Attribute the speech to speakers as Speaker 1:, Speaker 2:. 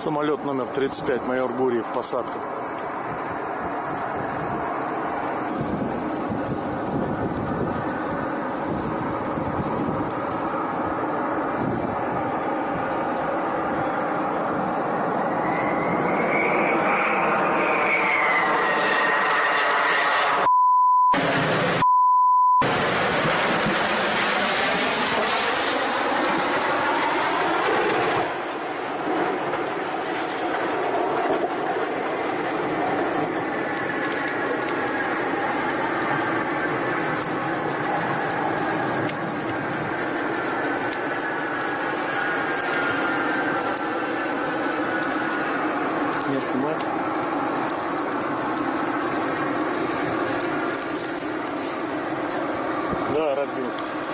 Speaker 1: Самолет номер 35, майор Гурьев, посадка. меня снимать. Да, разбился.